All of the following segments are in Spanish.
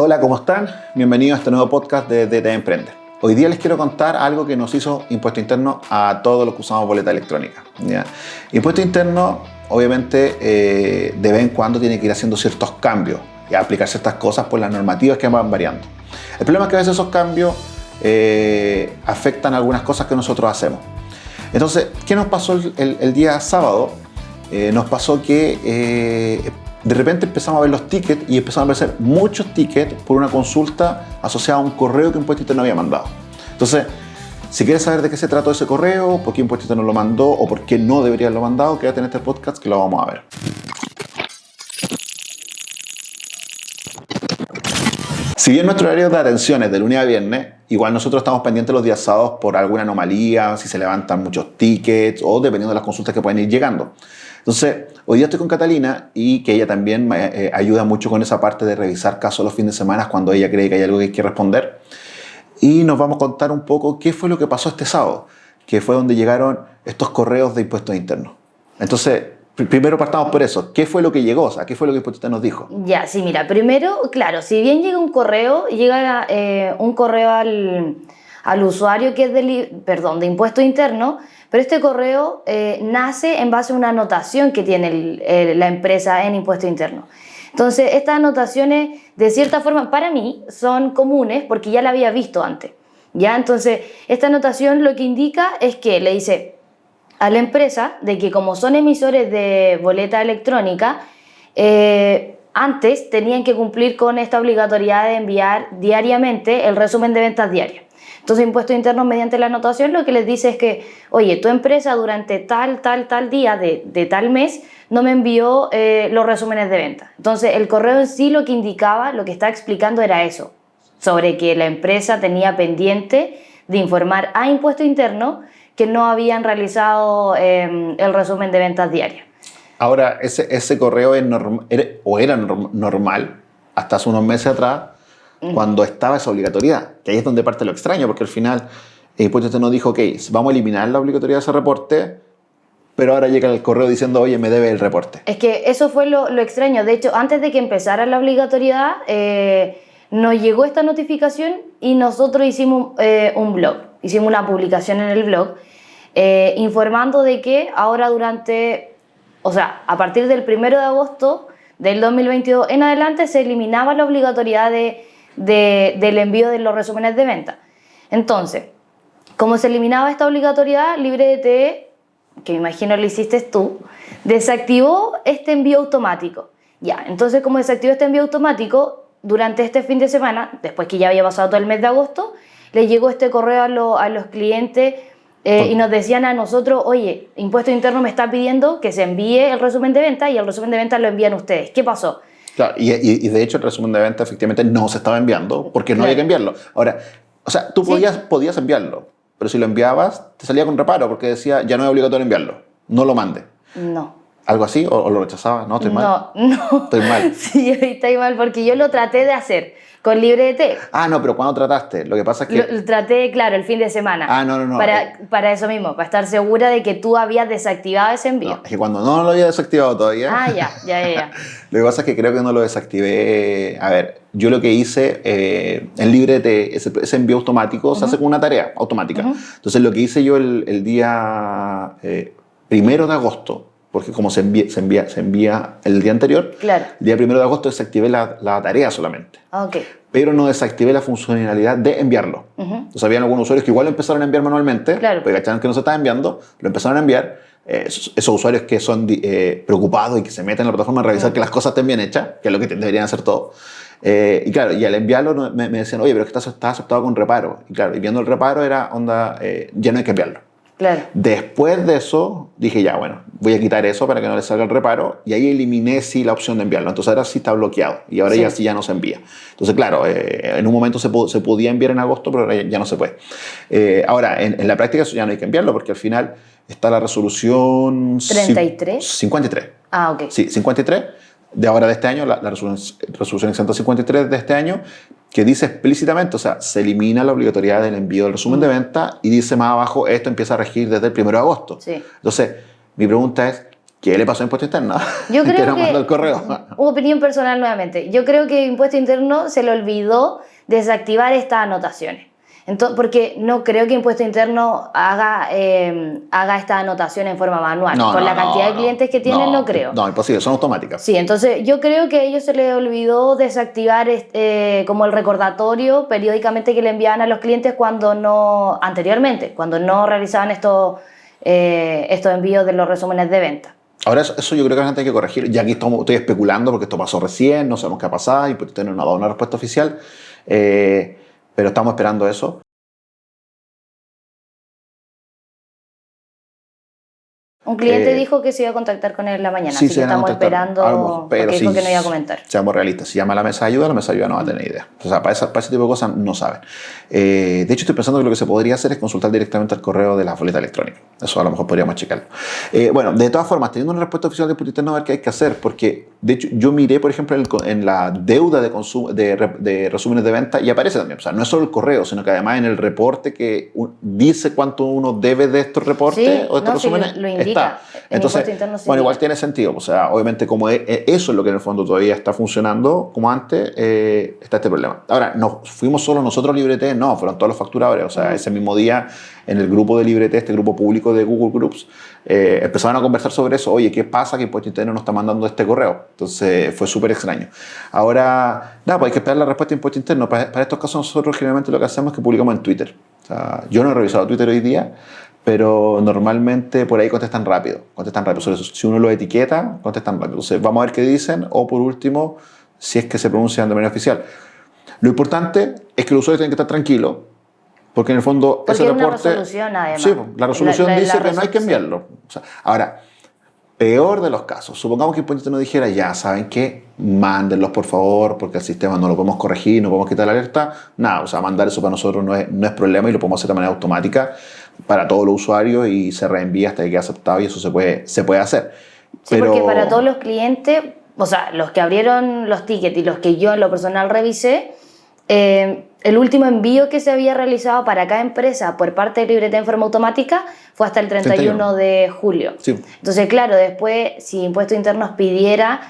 Hola, ¿cómo están? Bienvenidos a este nuevo podcast de DT Emprende. Hoy día les quiero contar algo que nos hizo Impuesto Interno a todos los que usamos boleta electrónica. Impuesto Interno, obviamente, eh, de vez en cuando tiene que ir haciendo ciertos cambios y aplicar ciertas cosas por las normativas que van variando. El problema es que a veces esos cambios eh, afectan algunas cosas que nosotros hacemos. Entonces, ¿qué nos pasó el, el día sábado? Eh, nos pasó que eh, de repente empezamos a ver los tickets y empezamos a aparecer muchos tickets por una consulta asociada a un correo que Impuesto Interno había mandado. Entonces, si quieres saber de qué se trató ese correo, por qué Impuesto Interno lo mandó o por qué no debería haberlo mandado, quédate en este podcast que lo vamos a ver. Si bien nuestro horario de atención es de lunes a viernes, igual nosotros estamos pendientes los días sábados por alguna anomalía, si se levantan muchos tickets o dependiendo de las consultas que pueden ir llegando. Entonces, hoy día estoy con Catalina y que ella también me eh, ayuda mucho con esa parte de revisar casos los fines de semana cuando ella cree que hay algo que hay que responder. Y nos vamos a contar un poco qué fue lo que pasó este sábado, que fue donde llegaron estos correos de impuestos internos. Entonces, primero partamos por eso. ¿Qué fue lo que llegó? O ¿qué fue lo que Impuesto nos dijo? Ya, sí, mira, primero, claro, si bien llega un correo, llega eh, un correo al, al, usuario que es de, perdón, de impuesto interno, pero este correo eh, nace en base a una anotación que tiene la empresa en impuesto interno. Entonces, estas anotaciones, de cierta forma, para mí son comunes porque ya la había visto antes. ¿ya? Entonces, esta anotación lo que indica es que le dice a la empresa de que como son emisores de boleta electrónica, eh, antes tenían que cumplir con esta obligatoriedad de enviar diariamente el resumen de ventas diarias. Entonces, Impuestos Internos, mediante la anotación, lo que les dice es que, oye, tu empresa durante tal, tal, tal día de, de tal mes no me envió eh, los resúmenes de venta. Entonces, el correo en sí lo que indicaba, lo que está explicando era eso, sobre que la empresa tenía pendiente de informar a Impuesto Interno que no habían realizado eh, el resumen de ventas diarias. Ahora, ese, ese correo es norm, era, o era norm, normal hasta hace unos meses atrás, cuando estaba esa obligatoriedad, que ahí es donde parte lo extraño, porque al final el impuesto nos dijo, ok, vamos a eliminar la obligatoriedad de ese reporte, pero ahora llega el correo diciendo, oye, me debe el reporte. Es que eso fue lo, lo extraño. De hecho, antes de que empezara la obligatoriedad, eh, nos llegó esta notificación y nosotros hicimos eh, un blog, hicimos una publicación en el blog, eh, informando de que ahora durante, o sea, a partir del 1 de agosto del 2022 en adelante se eliminaba la obligatoriedad de de, del envío de los resúmenes de venta. Entonces, como se eliminaba esta obligatoriedad, LibreDT, que me imagino lo hiciste tú, desactivó este envío automático. Ya, entonces como desactivó este envío automático, durante este fin de semana, después que ya había pasado todo el mes de agosto, le llegó este correo a los clientes eh, y nos decían a nosotros, oye, Impuesto Interno me está pidiendo que se envíe el resumen de venta y el resumen de venta lo envían ustedes. ¿Qué pasó? Claro, y, y, y, de hecho el resumen de venta efectivamente no se estaba enviando porque no claro. había que enviarlo. Ahora, o sea, tú podías, sí. podías enviarlo, pero si lo enviabas te salía con reparo porque decía ya no es obligatorio enviarlo, no lo mande. No. ¿Algo así? ¿O, o lo rechazabas? No, estoy mal. No, no. Estoy mal. Sí, estoy mal porque yo lo traté de hacer con LibreDT. Ah, no, pero ¿cuándo trataste? Lo que pasa es que... Lo, traté, claro, el fin de semana. Ah, no, no, no. Para, eh... para eso mismo, para estar segura de que tú habías desactivado ese envío. No, es que cuando no lo había desactivado todavía... Ah, ya, ya, ya. ya. lo que pasa es que creo que no lo desactivé... A ver, yo lo que hice eh, en LibreDT, ese, ese, envío automático uh -huh. se hace con una tarea automática. Uh -huh. Entonces lo que hice yo el, el día eh, primero de agosto, porque como se envía, se envía, se envía el día anterior, claro. el día primero de agosto desactivé la, la tarea solamente. Okay. Pero no desactivé la funcionalidad de enviarlo. Uh -huh. Entonces habían algunos usuarios que igual lo empezaron a enviar manualmente, claro. porque cacharon que no se estaba enviando, lo empezaron a enviar. Eh, esos, esos, usuarios que son eh, preocupados y que se meten en la plataforma a revisar uh -huh. que las cosas estén bien hechas, que es lo que deberían hacer todos. Eh, y claro, y al enviarlo me, me, decían, oye, pero es que está, está, aceptado con reparo. Y claro, y viendo el reparo era onda, ya no hay que enviarlo. Claro. Después de eso, dije ya, bueno, voy a quitar eso para que no le salga el reparo. Y ahí eliminé sí la opción de enviarlo. Entonces ahora sí está bloqueado. Y ahora sí. ya sí ya no se envía. Entonces, claro, eh, en un momento se, se, podía enviar en agosto, pero ahora ya no se puede. Eh, ahora, en, en, la práctica eso ya no hay que enviarlo porque al final está la resolución... 33. 53. Ah, ok. Sí, 53 de ahora de este año, la, la resolución, resolución 153 de este año, que dice explícitamente, o sea, se elimina la obligatoriedad del envío del resumen mm. de venta y dice más abajo, esto empieza a regir desde el 1 de agosto. Sí. Entonces, mi pregunta es, ¿Qué le pasó a Impuesto Interno? Yo creo que que... no mandó el correo. Opinión personal nuevamente. Yo creo que Impuesto Interno se le olvidó desactivar estas anotaciones. Entonces, porque no creo que Impuesto Interno haga, eh, haga esta anotación en forma manual. No, Con no, la cantidad no, de clientes que tienen, no, creo. No, imposible, son automáticas. Sí, entonces yo creo que a ellos se les olvidó desactivar este, como el recordatorio periódicamente que le enviaban a los clientes cuando no, anteriormente, cuando no realizaban estos, eh, estos envíos de los resúmenes de venta. Ahora, eso, eso yo creo que la gente hay que corregir. Ya aquí estamos, estoy especulando porque esto pasó recién, no sabemos qué ha pasado y no ha dado una respuesta oficial. Eh, pero estamos esperando eso. Un cliente Eh, dijo que se iba a contactar con él en la mañana, Sí, así que estamos esperando, A lo mejor, pero porque dijo sí, que no iba a comentar. Seamos realistas. Si llama a la mesa de ayuda, la mesa de ayuda no va a tener idea. O sea, para, esa- para ese tipo de cosas no saben. Eh, de hecho, estoy pensando que lo que se podría hacer es consultar directamente el correo de la boleta electrónica. Eso a lo mejor podríamos checarlo. Eh, bueno, de todas formas, teniendo una respuesta oficial de Impuesto Interno, a ver qué hay que hacer. Porque, de hecho, yo miré, por ejemplo, en, el en la deuda de, consumo, de, re- de resúmenes de venta y aparece también. O sea, no es solo el correo, sino que además en el reporte que un- dice cuánto uno debe de estos reportes Sí, o de estos no, sí, resúmenes. lo indica. Está. En Entonces, bueno, igual tiene sentido. O sea, obviamente, como e- e- eso es lo que en el fondo todavía está funcionando como antes, eh, está este problema. Ahora, no fuimos solo nosotros Librete, no, fueron todos los facturadores. O sea, ese mismo día, en el grupo de Librete, este grupo público de Google Groups, eh, empezaron a conversar sobre eso. Oye, ¿qué pasa que Impuesto Interno nos está mandando este correo? Entonces, fue súper extraño. Ahora, nada, pues hay que esperar la respuesta de Impuesto Interno. Para, para estos casos, nosotros generalmente lo que hacemos es que publicamos en Twitter. O sea, yo no he revisado Twitter hoy día, pero normalmente por ahí contestan rápido. Contestan rápido. Si uno lo etiqueta, contestan rápido. Entonces, vamos a ver qué dicen o por último, si es que se pronuncian de manera oficial. Lo importante es que los usuarios tienen que estar tranquilos, porque en el fondo Porque ese hay una reporte. resolución, además. Sí, pues, la resolución La- la- dice la que no hay que enviarlo. O sea, ahora, peor de los casos, supongamos que el Impuesto nos dijera, ya saben qué, mándenlos por favor, porque el sistema no lo podemos corregir, no podemos quitar la alerta. Nada, o sea, mandar eso para nosotros no es, no es problema y lo podemos hacer de manera automática para todos los usuarios y se reenvía hasta que quede aceptado y eso se puede, se puede hacer. Sí, porque para todos los clientes, o sea, los que abrieron los tickets y los que yo en lo personal revisé, eh, el último envío que se había realizado para cada empresa por parte de Libreta en forma automática fue hasta el 31 de julio. Sí. Entonces, claro, después, si Impuestos Internos pidiera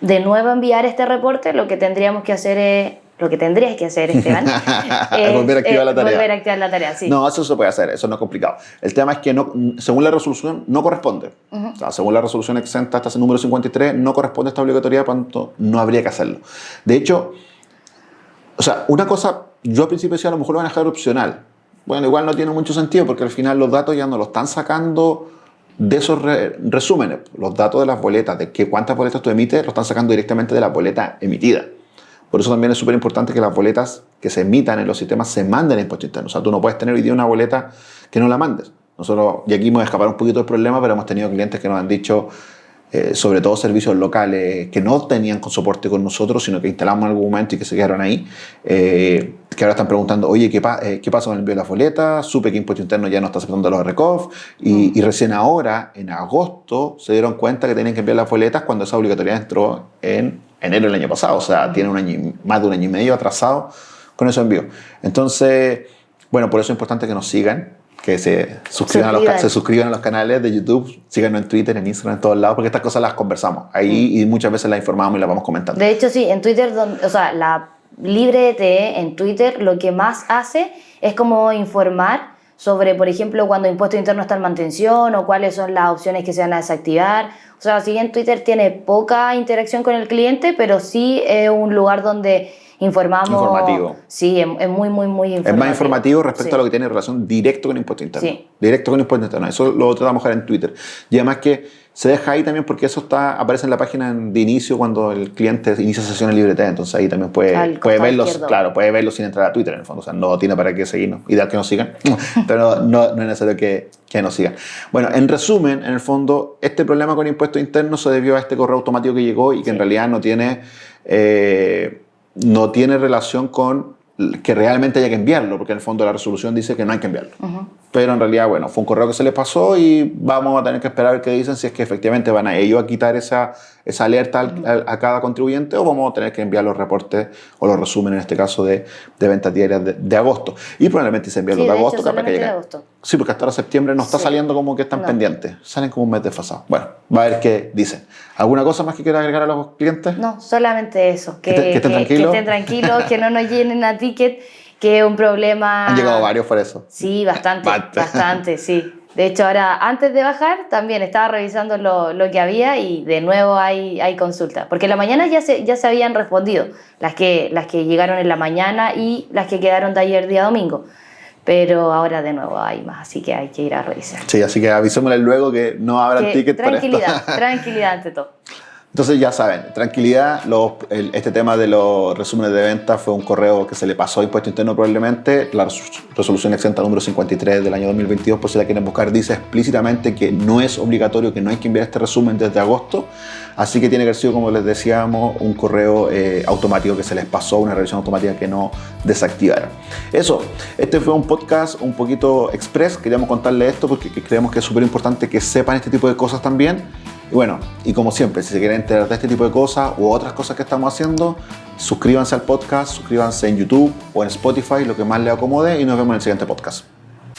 de nuevo enviar este reporte, lo que tendríamos que hacer es, lo que tendrías que hacer, Esteban, es, Volver a activar eh, la tarea. Volver a activar la tarea, sí. No, eso se puede hacer, eso no es complicado. El tema es que no, según la resolución no corresponde. O sea, según la resolución exenta hasta ese número 53, no corresponde esta obligatoriedad, por tanto, no habría que hacerlo. De hecho, o sea, una cosa, yo al principio decía a lo mejor lo van a dejar opcional. Bueno, igual no tiene mucho sentido porque al final los datos ya no los están sacando de esos re- resúmenes. Los datos de las boletas, de que cuántas boletas tú emites, los están sacando directamente de la boleta emitida. Por eso también es súper importante que las boletas que se emitan en los sistemas se manden en impuesto interno. O sea, tú no puedes tener hoy día una boleta que no la mandes. Nosotros, y aquí hemos escapar un poquito del problema, pero hemos tenido clientes que nos han dicho, eh, sobre todo servicios locales, que no tenían con soporte con nosotros, sino que instalamos en algún momento y que se quedaron ahí, eh, que ahora están preguntando, oye, ¿qué, pa- eh, ¿qué pasa con el envío de las boletas? Supe que Impuesto Interno ya no está aceptando los RECOF, y, y recién ahora, en agosto, se dieron cuenta que tenían que enviar las boletas cuando esa obligatoriedad entró en enero del año pasado, o sea, tiene un año, más de un año y medio atrasado con esos envíos. Entonces, bueno, por eso es importante que nos sigan, que se suscriban, A, los, Suscriban. se suscriban a los canales de YouTube, síganos en Twitter, en Instagram, en todos lados, porque estas cosas las conversamos ahí y muchas veces las informamos y las vamos comentando. De hecho, sí, en Twitter, o sea, la Libre TE en Twitter lo que más hace es como informar sobre, por ejemplo, cuando impuesto interno está en mantención o cuáles son las opciones que se van a desactivar. O sea, si bien Twitter tiene poca interacción con el cliente, pero sí es un lugar donde informamos. Informativo. Sí, es, es muy, muy, muy informativo. Es más informativo respecto Sí. a lo que tiene relación directo con impuesto interno. Sí. Directo con impuesto interno. Eso lo tratamos de en Twitter. Y además que se deja ahí también porque eso está aparece en la página de inicio cuando el cliente inicia sesión en libreta. Entonces ahí también puede, Al puede verlos, izquierdo. claro, puede verlos sin entrar a Twitter en el fondo. O sea, no tiene para qué seguirnos. Ideal que nos sigan, pero no, no es necesario que, que nos sigan. Bueno, en resumen, en el fondo, este problema con impuesto interno se debió a este correo automático que llegó y que en realidad no tiene, eh, no tiene relación con que realmente haya que enviarlo, porque en el fondo la resolución dice que no hay que enviarlo. Ujú. pero en realidad, bueno, fue un correo que se les pasó y vamos a tener que esperar a ver qué dicen, si es que efectivamente van a ellos a quitar esa, esa alerta a, cada contribuyente o vamos a tener que enviar los reportes o los resúmenes, en este caso, de, de ventas diarias de, agosto. Y probablemente se envíen los de, agosto, capaz que agosto. Sí, porque hasta ahora septiembre no está saliendo como que están pendientes, salen como un mes desfasado. Bueno, va a ver qué dicen. ¿Alguna cosa más que quiera agregar a los clientes? No, solamente eso, que, que, estén, tranquilos. que estén tranquilos, que no nos llenen a ticket que es un problema... Han llegado varios por eso. Sí, bastante, bastante, sí. De hecho, ahora, antes de bajar, también estaba revisando lo, lo, que había y de nuevo hay, hay consultas. Porque en la mañana ya se, ya se habían respondido, las que, las que llegaron en la mañana y las que quedaron de ayer día domingo. Pero ahora de nuevo hay más, así que hay que ir a revisar. Sí, así que avisémosle luego que no habrá ticket Tranquilidad, tranquilidad ante todo. Entonces ya saben, tranquilidad, este tema de los resúmenes de venta fue un correo que se le pasó a Impuesto Interno probablemente. La resolución exenta número 53 del año 2022, por si la quieren buscar, dice explícitamente que no es obligatorio, que no hay que enviar este resumen desde agosto. Así que tiene que haber sido, como les decíamos, un correo eh, automático que se les pasó, una revisión automática que no desactivaron. Eso, este fue un podcast un poquito express. Queríamos contarle esto porque creemos que es súper importante que sepan este tipo de cosas también. Y bueno, y como siempre, si se quieren enterar de este tipo de cosas u otras cosas que estamos haciendo, suscríbanse al podcast, suscríbanse en YouTube o en Spotify, lo que más les acomode, y nos vemos en el siguiente podcast.